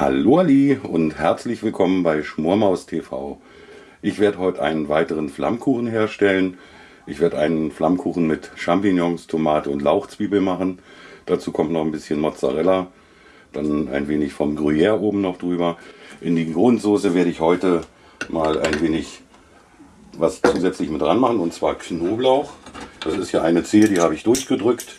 Hallo Ali und herzlich willkommen bei Schmormaus TV. Ich werde heute einen weiteren Flammkuchen herstellen. Ich werde einen Flammkuchen mit Champignons, Tomate und Lauchzwiebel machen. Dazu kommt noch ein bisschen Mozzarella, dann ein wenig vom Gruyère oben noch drüber. In die Grundsoße werde ich heute mal ein wenig was zusätzlich mit dran machen und zwar Knoblauch. Das ist ja eine Zehe, die habe ich durchgedrückt.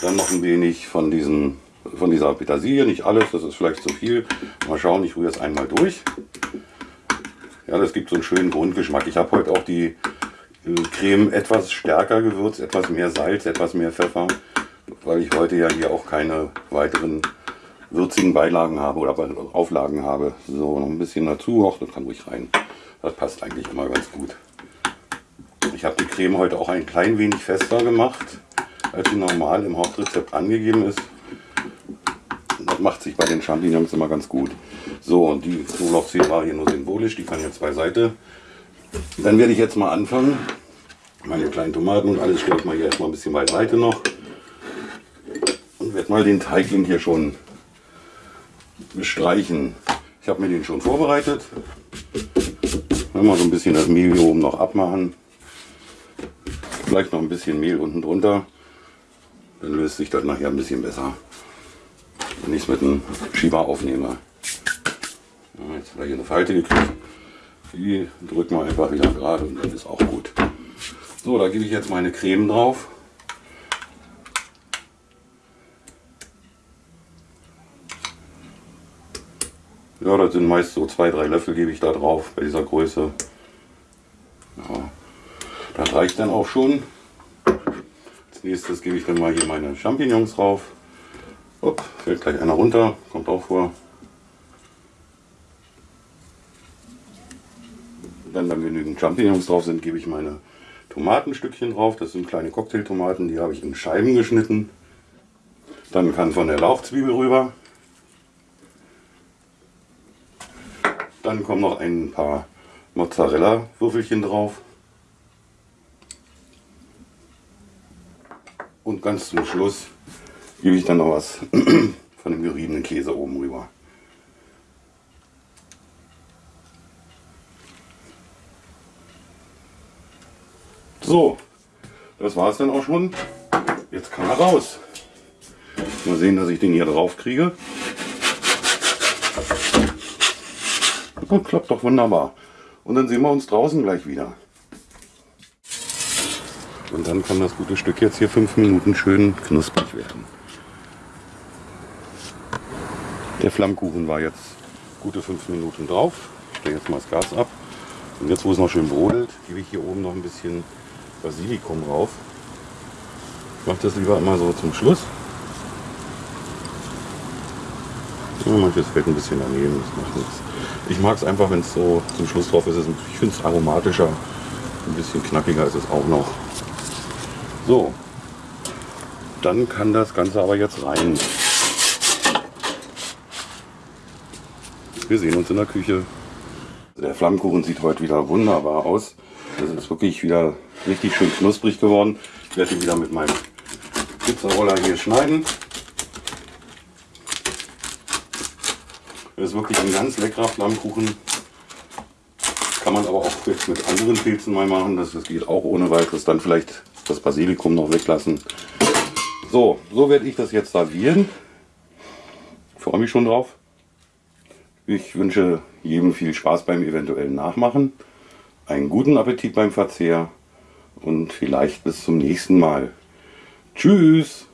Dann noch ein wenig von, diesen, von dieser Petersilie, nicht alles, das ist vielleicht zu viel. Mal schauen, ich rühre es einmal durch. Ja, das gibt so einen schönen Grundgeschmack. Ich habe heute auch die äh, Creme etwas stärker gewürzt, etwas mehr Salz, etwas mehr Pfeffer, weil ich heute ja hier auch keine weiteren würzigen Beilagen habe oder Auflagen habe. So, noch ein bisschen dazu, auch das kann ruhig rein. Das passt eigentlich immer ganz gut. Ich habe die Creme heute auch ein klein wenig fester gemacht, als sie normal im Hauptrezept angegeben ist. Macht sich bei den Champignons immer ganz gut. So, und die Knoblauchzehe war hier nur symbolisch, die kann jetzt beiseite. Dann werde ich jetzt mal anfangen. Meine kleinen Tomaten und alles stelle ich mal hier erstmal ein bisschen beiseite noch. Und werde mal den Teigling hier schon bestreichen. Ich habe mir den schon vorbereitet. Mal so ein bisschen das Mehl hier oben noch abmachen. Vielleicht noch ein bisschen Mehl unten drunter. Dann löst sich das nachher ein bisschen besser. Wenn ich es mit einem Schieber aufnehme. Ja, jetzt hat er hier eine Falte gekriegt. Die drücken wir einfach wieder gerade und dann ist auch gut. So, da gebe ich jetzt meine Creme drauf. Ja, das sind meist so zwei, drei Löffel gebe ich da drauf bei dieser Größe. Ja, das reicht dann auch schon. Als nächstes gebe ich dann mal hier meine Champignons drauf. Upp, fällt gleich einer runter, kommt auch vor. Wenn dann genügend Champignons drauf sind, gebe ich meine Tomatenstückchen drauf. Das sind kleine Cocktailtomaten, die habe ich in Scheiben geschnitten. Dann kann von der Lauchzwiebel rüber. Dann kommen noch ein paar Mozzarella-Würfelchen drauf. Und ganz zum Schluss gebe ich dann noch was von dem geriebenen Käse oben rüber. So, das war es dann auch schon. Jetzt kann er raus. Mal sehen, dass ich den hier drauf kriege. Und klappt doch wunderbar. Und dann sehen wir uns draußen gleich wieder. Und dann kann das gute Stück jetzt hier fünf Minuten schön knusprig werden. Der Flammkuchen war jetzt gute fünf Minuten drauf. Ich stelle jetzt mal das Gas ab. Und jetzt, wo es noch schön brodelt, gebe ich hier oben noch ein bisschen Basilikum drauf. Ich mache das lieber immer so zum Schluss. Ja, manches fällt ein bisschen daneben, das macht nichts. Ich mag es einfach, wenn es so zum Schluss drauf ist. Ich finde es aromatischer, ein bisschen knackiger ist es auch noch. So, dann kann das Ganze aber jetzt rein. Wir sehen uns in der Küche. Der Flammkuchen sieht heute wieder wunderbar aus. Das ist wirklich wieder richtig schön knusprig geworden. Ich werde ihn wieder mit meinem Pizzaroller hier schneiden. Das ist wirklich ein ganz leckerer Flammkuchen. Kann man aber auch jetzt mit anderen Pilzen mal machen. Das, das geht auch ohne weiteres. Dann vielleicht das Basilikum noch weglassen. So, so werde ich das jetzt servieren. Ich freue mich schon drauf. Ich wünsche jedem viel Spaß beim eventuellen Nachmachen, einen guten Appetit beim Verzehr und vielleicht bis zum nächsten Mal. Tschüss!